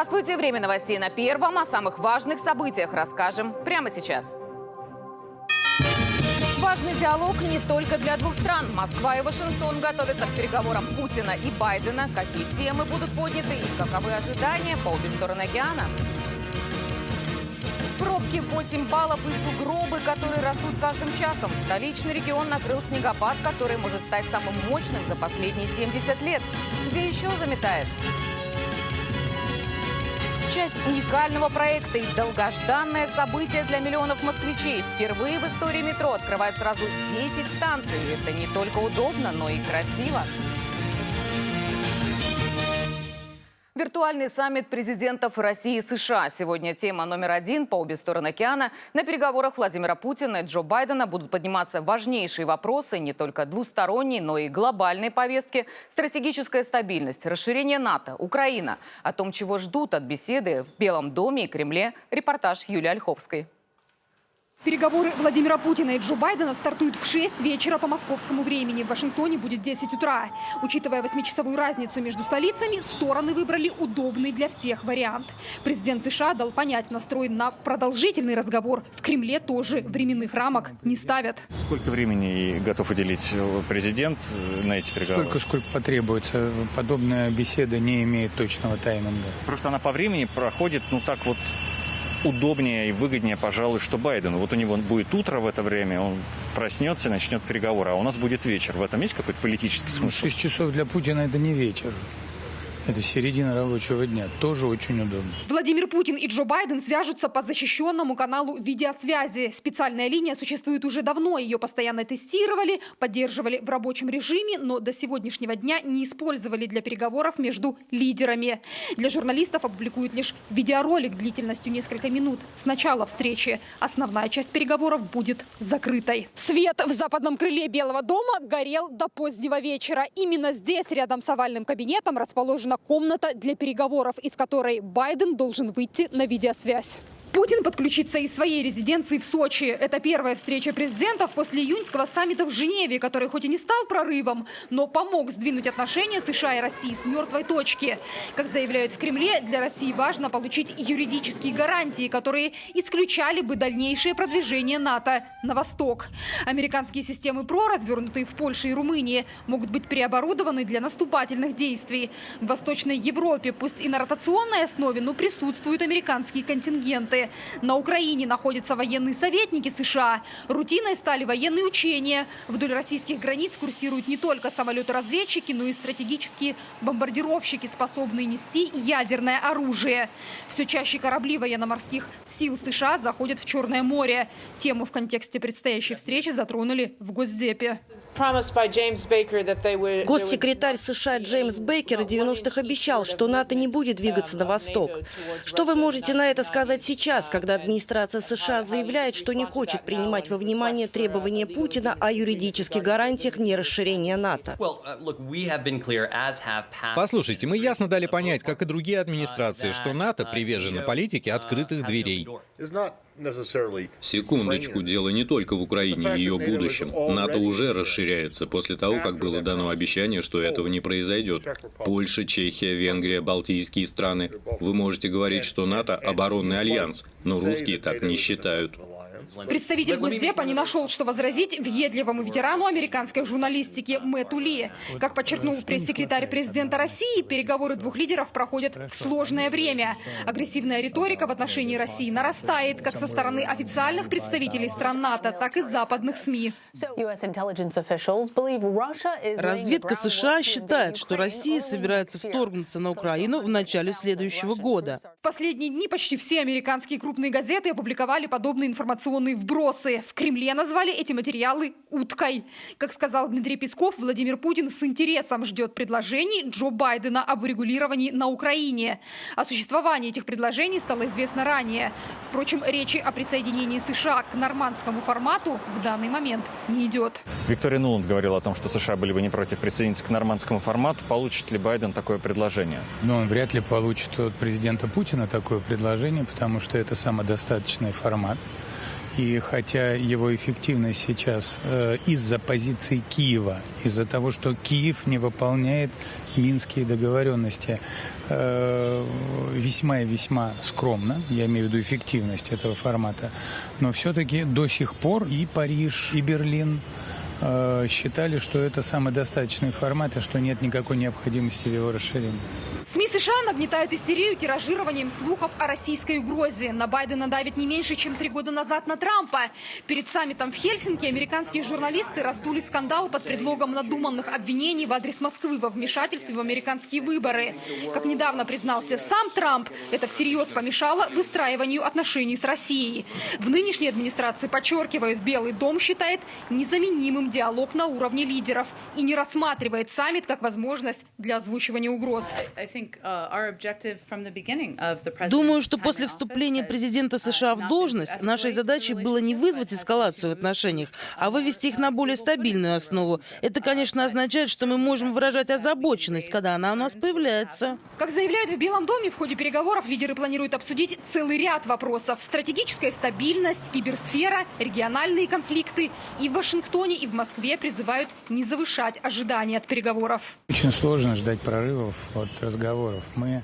Здравствуйте! Время новостей на Первом. О самых важных событиях расскажем прямо сейчас. Важный диалог не только для двух стран. Москва и Вашингтон готовятся к переговорам Путина и Байдена. Какие темы будут подняты и каковы ожидания по обе стороны океана? Пробки 8 баллов и сугробы, которые растут с каждым часом. Столичный регион накрыл снегопад, который может стать самым мощным за последние 70 лет. Где еще заметает? Часть уникального проекта и долгожданное событие для миллионов москвичей. Впервые в истории метро открывают сразу 10 станций. Это не только удобно, но и красиво. Виртуальный саммит президентов России и США. Сегодня тема номер один по обе стороны океана. На переговорах Владимира Путина и Джо Байдена будут подниматься важнейшие вопросы не только двусторонней, но и глобальной повестки. Стратегическая стабильность, расширение НАТО, Украина. О том, чего ждут от беседы в Белом доме и Кремле. Репортаж Юлии Ольховской. Переговоры Владимира Путина и Джо Байдена стартуют в 6 вечера по московскому времени. В Вашингтоне будет 10 утра. Учитывая восьмичасовую разницу между столицами, стороны выбрали удобный для всех вариант. Президент США дал понять, настроен на продолжительный разговор. В Кремле тоже временных рамок не ставят. Сколько времени готов уделить президент на эти переговоры? Сколько, сколько потребуется. Подобная беседа не имеет точного тайминга. Просто она по времени проходит, ну так вот, удобнее и выгоднее, пожалуй, что Байдену. Вот у него будет утро в это время, он проснется и начнет переговоры, а у нас будет вечер. В этом есть какой-то политический смысл? Ну, 6 часов для Путина это не вечер. Это середина рабочего дня. Тоже очень удобно. Владимир Путин и Джо Байден свяжутся по защищенному каналу видеосвязи. Специальная линия существует уже давно. Ее постоянно тестировали, поддерживали в рабочем режиме, но до сегодняшнего дня не использовали для переговоров между лидерами. Для журналистов опубликуют лишь видеоролик длительностью несколько минут. С начала встречи основная часть переговоров будет закрытой. Свет в западном крыле Белого дома горел до позднего вечера. Именно здесь, рядом с овальным кабинетом, расположена комната для переговоров, из которой Байден должен выйти на видеосвязь. Путин подключится из своей резиденции в Сочи. Это первая встреча президентов после июньского саммита в Женеве, который хоть и не стал прорывом, но помог сдвинуть отношения США и России с мертвой точки. Как заявляют в Кремле, для России важно получить юридические гарантии, которые исключали бы дальнейшее продвижение НАТО на восток. Американские системы ПРО, развернутые в Польше и Румынии, могут быть переоборудованы для наступательных действий. В Восточной Европе, пусть и на ротационной основе, но присутствуют американские контингенты. На Украине находятся военные советники США. Рутиной стали военные учения. Вдоль российских границ курсируют не только самолеты-разведчики, но и стратегические бомбардировщики, способные нести ядерное оружие. Все чаще корабли военно-морских сил США заходят в Черное море. Тему в контексте предстоящей встречи затронули в Госдепе. Госсекретарь США Джеймс Бейкер в 90-х обещал, что НАТО не будет двигаться на восток. Что вы можете на это сказать сейчас, когда администрация США заявляет, что не хочет принимать во внимание требования Путина о юридических гарантиях нерасширения НАТО? Послушайте, мы ясно дали понять, как и другие администрации, что НАТО привержена политике открытых дверей. Секундочку, дело не только в Украине и ее будущем. НАТО уже расширяется после того, как было дано обещание, что этого не произойдет. Польша, Чехия, Венгрия, Балтийские страны. Вы можете говорить, что НАТО – оборонный альянс, но русские так не считают. Представитель Госдепа не нашел, что возразить въедливому ветерану американской журналистики Мэтту Ли. Как подчеркнул пресс-секретарь президента России, переговоры двух лидеров проходят в сложное время. Агрессивная риторика в отношении России нарастает как со стороны официальных представителей стран НАТО, так и западных СМИ. Разведка США считает, что Россия собирается вторгнуться на Украину в начале следующего года. В последние дни почти все американские крупные газеты опубликовали подобные информационные вбросы. В Кремле назвали эти материалы «уткой». Как сказал Дмитрий Песков, Владимир Путин с интересом ждет предложений Джо Байдена об урегулировании на Украине. О существовании этих предложений стало известно ранее. Впрочем, речи о присоединении США к нормандскому формату в данный момент не идет. Виктория Нуланд говорила о том, что США были бы не против присоединиться к нормандскому формату. Получит ли Байден такое предложение? Но он вряд ли получит от президента Путина такое предложение, потому что это самодостаточный формат. И хотя его эффективность сейчас э, из-за позиции Киева, из-за того, что Киев не выполняет минские договоренности, э, весьма и весьма скромно, я имею в виду эффективность этого формата, но все-таки до сих пор и Париж, и Берлин э, считали, что это самый достаточный формат и что нет никакой необходимости в его расширении. СМИ США нагнетают истерию тиражированием слухов о российской угрозе. На Байдена давит не меньше, чем три года назад на Трампа. Перед саммитом в Хельсинки американские журналисты раздули скандал под предлогом надуманных обвинений в адрес Москвы во вмешательстве в американские выборы. Как недавно признался сам Трамп, это всерьез помешало выстраиванию отношений с Россией. В нынешней администрации подчеркивают, Белый дом считает незаменимым диалог на уровне лидеров и не рассматривает саммит как возможность для озвучивания угроз. Думаю, что после вступления президента США в должность нашей задачей было не вызвать эскалацию в отношениях, а вывести их на более стабильную основу. Это, конечно, означает, что мы можем выражать озабоченность, когда она у нас появляется. Как заявляют в Белом доме, в ходе переговоров лидеры планируют обсудить целый ряд вопросов. Стратегическая стабильность, киберсфера, региональные конфликты. И в Вашингтоне, и в Москве призывают не завышать ожидания от переговоров. Очень сложно ждать прорывов от разговоров. Мы,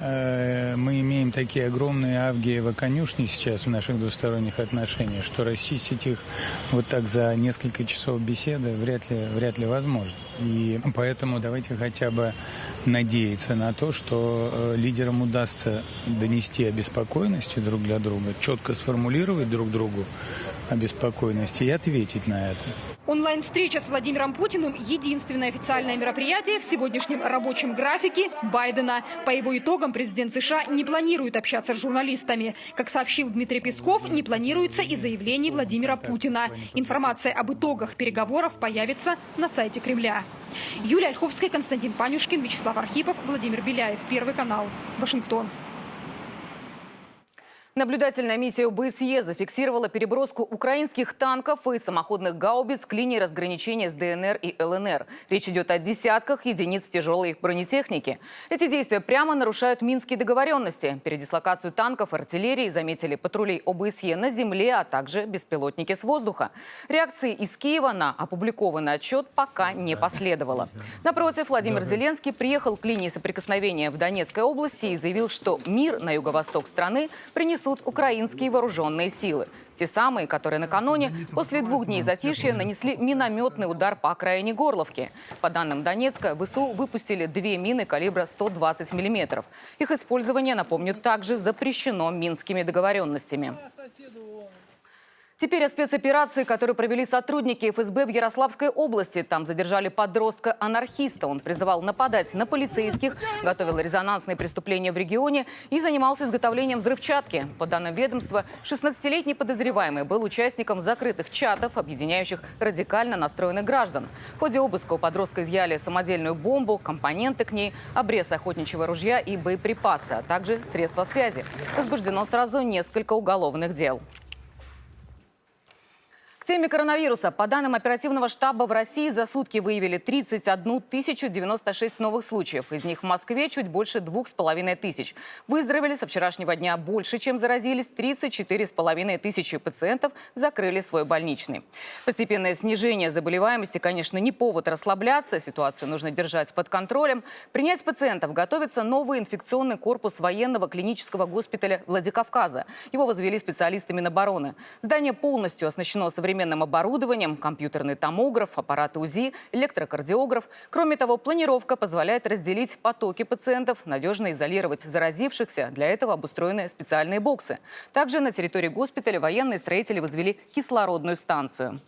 э, мы имеем такие огромные авгиево конюшни сейчас в наших двусторонних отношениях, что расчистить их вот так за несколько часов беседы вряд ли, вряд ли возможно. И поэтому давайте хотя бы надеяться на то, что э, лидерам удастся донести обеспокоенности друг для друга, четко сформулировать друг другу обеспокоенности и ответить на это. Онлайн-встреча с Владимиром Путиным – единственное официальное мероприятие в сегодняшнем рабочем графике Байдена. По его итогам президент США не планирует общаться с журналистами. Как сообщил Дмитрий Песков, не планируется и заявлений Владимира Путина. Информация об итогах переговоров появится на сайте Кремля. Юлия Ольховская, Константин Панюшкин, Вячеслав Архипов, Владимир Беляев. Первый канал. Вашингтон. Наблюдательная миссия ОБСЕ зафиксировала переброску украинских танков и самоходных гаубиц к линии разграничения с ДНР и ЛНР. Речь идет о десятках единиц тяжелой бронетехники. Эти действия прямо нарушают минские договоренности. Передислокацию танков и артиллерии заметили патрулей ОБСЕ на земле, а также беспилотники с воздуха. Реакции из Киева на опубликованный отчет пока не последовало. Напротив, Владимир Зеленский приехал к линии соприкосновения в Донецкой области и заявил, что мир на юго-восток страны принесут украинские вооруженные силы. Те самые, которые накануне, после двух дней затишья, нанесли минометный удар по окраине Горловки. По данным Донецка, ВСУ выпустили две мины калибра 120 мм. Их использование, напомню, также запрещено минскими договоренностями. Теперь о спецоперации, которую провели сотрудники ФСБ в Ярославской области. Там задержали подростка-анархиста. Он призывал нападать на полицейских, готовил резонансные преступления в регионе и занимался изготовлением взрывчатки. По данным ведомства, 16-летний подозреваемый был участником закрытых чатов, объединяющих радикально настроенных граждан. В ходе обыска у подростка изъяли самодельную бомбу, компоненты к ней, обрез охотничьего ружья и боеприпасы, а также средства связи. Возбуждено сразу несколько уголовных дел теме коронавируса. По данным оперативного штаба в России за сутки выявили 31 096 новых случаев. Из них в Москве чуть больше двух с половиной тысяч. Выздоровели со вчерашнего дня больше, чем заразились. 34 с половиной тысячи пациентов закрыли свой больничный. Постепенное снижение заболеваемости, конечно, не повод расслабляться. Ситуацию нужно держать под контролем. Принять пациентов готовится новый инфекционный корпус военного клинического госпиталя Владикавказа. Его возвели специалисты Минобороны. Здание полностью оснащено современным современным оборудованием, компьютерный томограф, аппараты УЗИ, электрокардиограф. Кроме того, планировка позволяет разделить потоки пациентов, надежно изолировать заразившихся. Для этого обустроены специальные боксы. Также на территории госпиталя военные строители возвели кислородную станцию.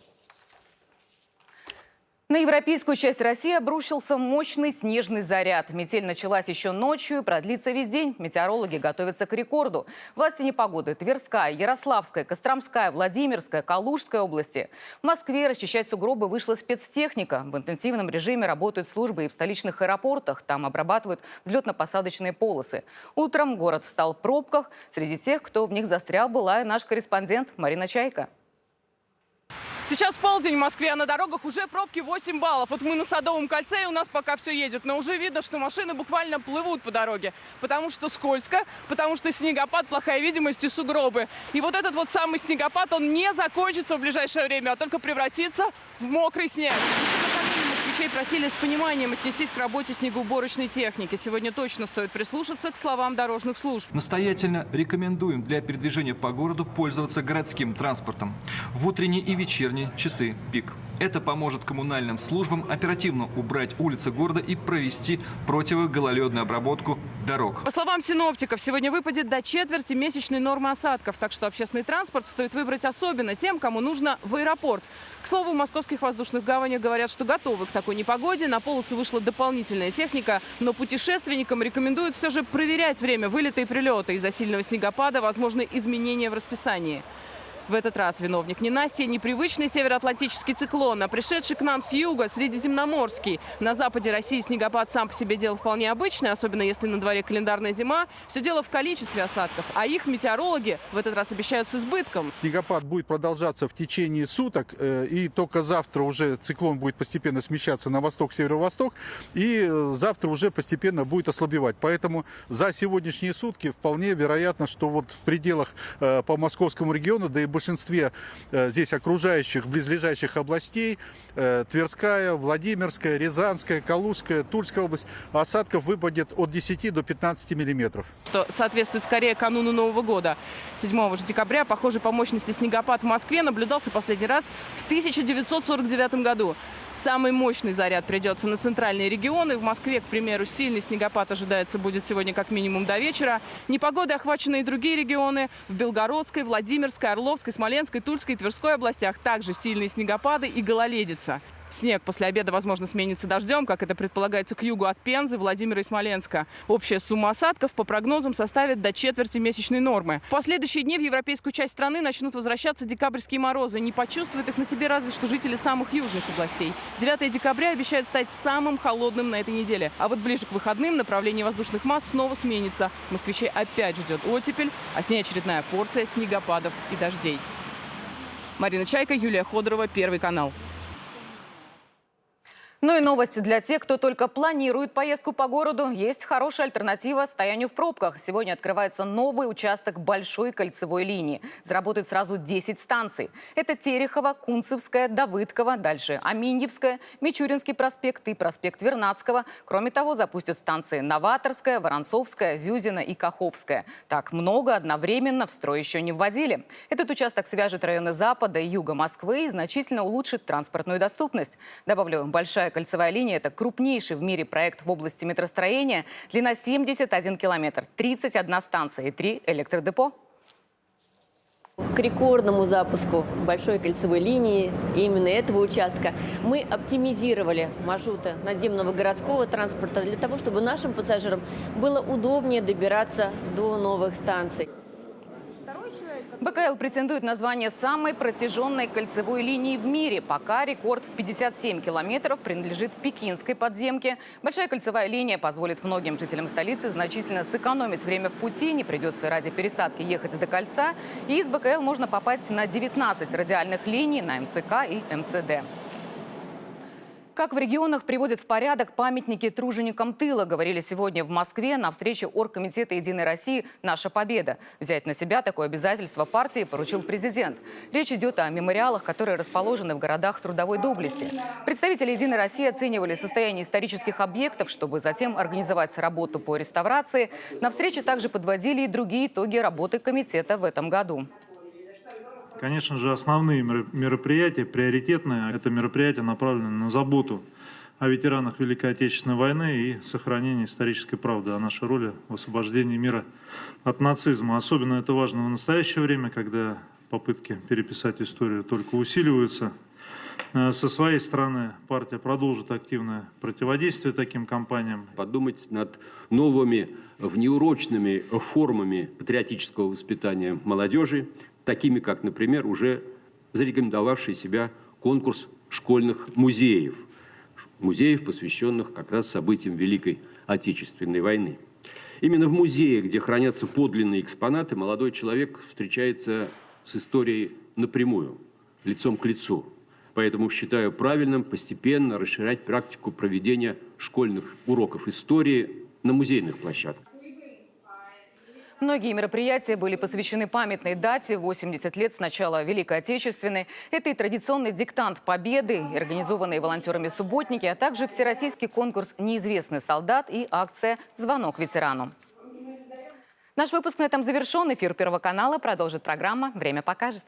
На европейскую часть России обрушился мощный снежный заряд. Метель началась еще ночью и продлится весь день. Метеорологи готовятся к рекорду. Власти непогоды Тверская, Ярославская, Костромская, Владимирская, Калужская области. В Москве расчищать сугробы вышла спецтехника. В интенсивном режиме работают службы и в столичных аэропортах. Там обрабатывают взлетно-посадочные полосы. Утром город встал в пробках. Среди тех, кто в них застрял, была и наш корреспондент Марина Чайка. Сейчас полдень в Москве, а на дорогах уже пробки 8 баллов. Вот мы на Садовом кольце, и у нас пока все едет. Но уже видно, что машины буквально плывут по дороге. Потому что скользко, потому что снегопад, плохая видимость и сугробы. И вот этот вот самый снегопад, он не закончится в ближайшее время, а только превратится в мокрый снег. Москвичей просили с пониманием отнестись к работе снегоуборочной техники. Сегодня точно стоит прислушаться к словам дорожных служб. Настоятельно рекомендуем для передвижения по городу пользоваться городским транспортом в утренние и вечерние часы пик. Это поможет коммунальным службам оперативно убрать улицы города и провести противогололедную обработку дорог. По словам синоптиков, сегодня выпадет до четверти месячной нормы осадков, так что общественный транспорт стоит выбрать особенно тем, кому нужно в аэропорт. К слову, в московских воздушных гаванях говорят, что готовы к такой непогоде. На полосы вышла дополнительная техника, но путешественникам рекомендуют все же проверять время вылета и прилета. Из-за сильного снегопада возможны изменения в расписании. В этот раз виновник не Настя, непривычный североатлантический циклон, а пришедший к нам с юга, средиземноморский. На западе России снегопад сам по себе дело вполне обычное, особенно если на дворе календарная зима. Все дело в количестве осадков, а их метеорологи в этот раз обещают с избытком. Снегопад будет продолжаться в течение суток, э, и только завтра уже циклон будет постепенно смещаться на восток, северо-восток, и э, завтра уже постепенно будет ослабевать. Поэтому за сегодняшние сутки вполне вероятно, что вот в пределах э, по московскому региону, да и в большинстве здесь окружающих, близлежащих областей, Тверская, Владимирская, Рязанская, Калужская, Тульская область, осадков выпадет от 10 до 15 миллиметров. Что соответствует скорее кануну Нового года. 7 же декабря похожий по мощности снегопад в Москве наблюдался последний раз в 1949 году. Самый мощный заряд придется на центральные регионы. В Москве, к примеру, сильный снегопад ожидается будет сегодня как минимум до вечера. Непогодой охвачены и другие регионы. В Белгородской, Владимирской, Орловской, Смоленской, Тульской и Тверской областях также сильные снегопады и гололедица. Снег после обеда, возможно, сменится дождем, как это предполагается к югу от Пензы, Владимира и Смоленска. Общая сумма осадков, по прогнозам, составит до четверти месячной нормы. В последующие дни в европейскую часть страны начнут возвращаться декабрьские морозы. Не почувствуют их на себе разве что жители самых южных областей. 9 декабря обещают стать самым холодным на этой неделе. А вот ближе к выходным направление воздушных масс снова сменится. Москвичей опять ждет оттепель, а с ней очередная порция снегопадов и дождей. Марина Чайка, Юлия Ходорова, Первый канал. Ну и новости для тех, кто только планирует поездку по городу. Есть хорошая альтернатива стоянию в пробках. Сегодня открывается новый участок большой кольцевой линии. Заработает сразу 10 станций. Это Терехова, Кунцевская, Давыдкова, дальше Аминьевская, Мичуринский проспект и проспект Вернадского. Кроме того, запустят станции Новаторская, Воронцовская, Зюзина и Каховская. Так много одновременно в строй еще не вводили. Этот участок свяжет районы Запада и Юга Москвы и значительно улучшит транспортную доступность. Добавлю, большая кольцевая линия – это крупнейший в мире проект в области метростроения. Длина 71 километр, 31 станция и 3 электродепо. К рекордному запуску большой кольцевой линии именно этого участка мы оптимизировали маршруты наземного городского транспорта для того, чтобы нашим пассажирам было удобнее добираться до новых станций. БКЛ претендует на звание самой протяженной кольцевой линии в мире. Пока рекорд в 57 километров принадлежит пекинской подземке. Большая кольцевая линия позволит многим жителям столицы значительно сэкономить время в пути. Не придется ради пересадки ехать до кольца. И из БКЛ можно попасть на 19 радиальных линий на МЦК и МЦД. Как в регионах приводят в порядок памятники труженикам тыла, говорили сегодня в Москве на встрече Оргкомитета «Единой России. Наша победа». Взять на себя такое обязательство партии поручил президент. Речь идет о мемориалах, которые расположены в городах трудовой доблести. Представители «Единой России» оценивали состояние исторических объектов, чтобы затем организовать работу по реставрации. На встрече также подводили и другие итоги работы комитета в этом году. Конечно же, основные мероприятия, приоритетные, это мероприятия направлены на заботу о ветеранах Великой Отечественной войны и сохранении исторической правды о нашей роли в освобождении мира от нацизма. Особенно это важно в настоящее время, когда попытки переписать историю только усиливаются. Э, со своей стороны партия продолжит активное противодействие таким кампаниям. Подумать над новыми внеурочными формами патриотического воспитания молодежи, такими как, например, уже зарекомендовавший себя конкурс школьных музеев, музеев, посвященных как раз событиям Великой Отечественной войны. Именно в музее, где хранятся подлинные экспонаты, молодой человек встречается с историей напрямую, лицом к лицу. Поэтому считаю правильным постепенно расширять практику проведения школьных уроков истории на музейных площадках. Многие мероприятия были посвящены памятной дате 80 лет с начала Великой Отечественной. Это и традиционный диктант Победы, организованные волонтерами субботники, а также всероссийский конкурс «Неизвестный солдат» и акция «Звонок ветерану». Наш выпуск на этом завершен. Эфир Первого канала продолжит программа «Время покажет».